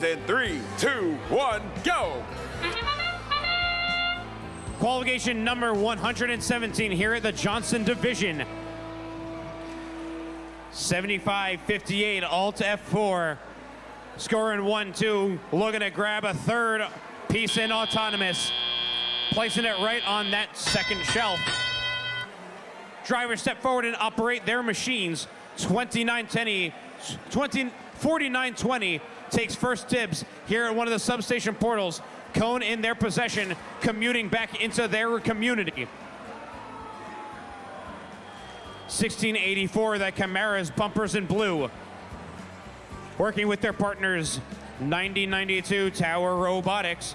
In three, two, one, go! Qualification number 117 here at the Johnson Division. 75-58, alt F4. Scoring 1-2, looking to grab a third piece in autonomous. Placing it right on that second shelf. Drivers step forward and operate their machines. 29-20, 20, 49-20 takes first dibs here at one of the substation portals. Cone in their possession, commuting back into their community. 1684, that Chimeras bumpers in blue. Working with their partners, 9092 Tower Robotics,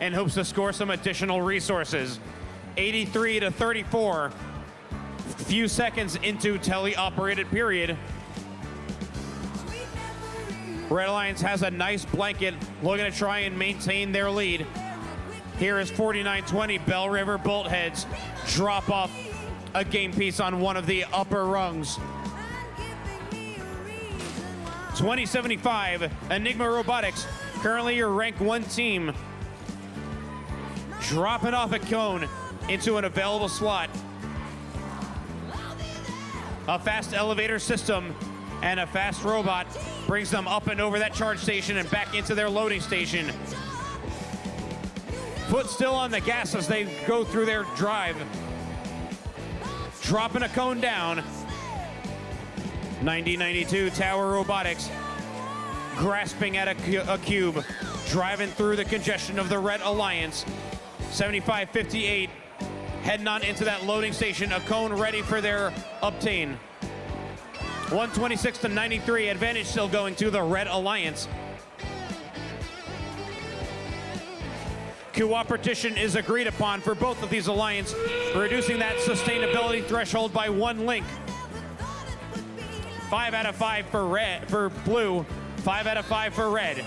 and hopes to score some additional resources. 83 to 34, few seconds into tele-operated period. Red Alliance has a nice blanket, looking to try and maintain their lead. Here is 49-20, Bell River Boltheads drop off a game piece on one of the upper rungs. 2075, Enigma Robotics, currently your rank one team, dropping off a cone into an available slot. A fast elevator system and a fast robot brings them up and over that charge station and back into their loading station. Foot still on the gas as they go through their drive. Dropping a cone down. 9092 Tower Robotics grasping at a, a cube, driving through the congestion of the Red Alliance. 7558 heading on into that loading station, a cone ready for their obtain. 126 to 93, advantage still going to the Red Alliance. Cooperation is agreed upon for both of these alliance, reducing that sustainability threshold by one link. Five out of five for red for blue, five out of five for red.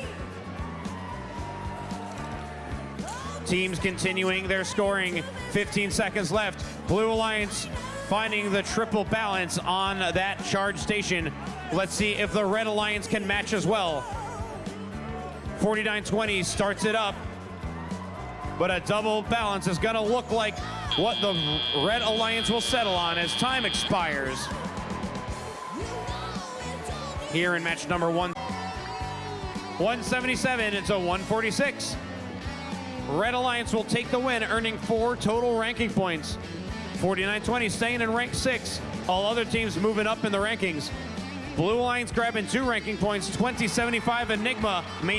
Teams continuing their scoring, 15 seconds left. Blue Alliance finding the triple balance on that charge station. Let's see if the Red Alliance can match as well. 49-20 starts it up, but a double balance is gonna look like what the Red Alliance will settle on as time expires. Here in match number one. 177, it's a 146. Red Alliance will take the win, earning four total ranking points. 49-20 staying in rank six. All other teams moving up in the rankings. Blue Alliance grabbing two ranking points, 2075 Enigma maintaining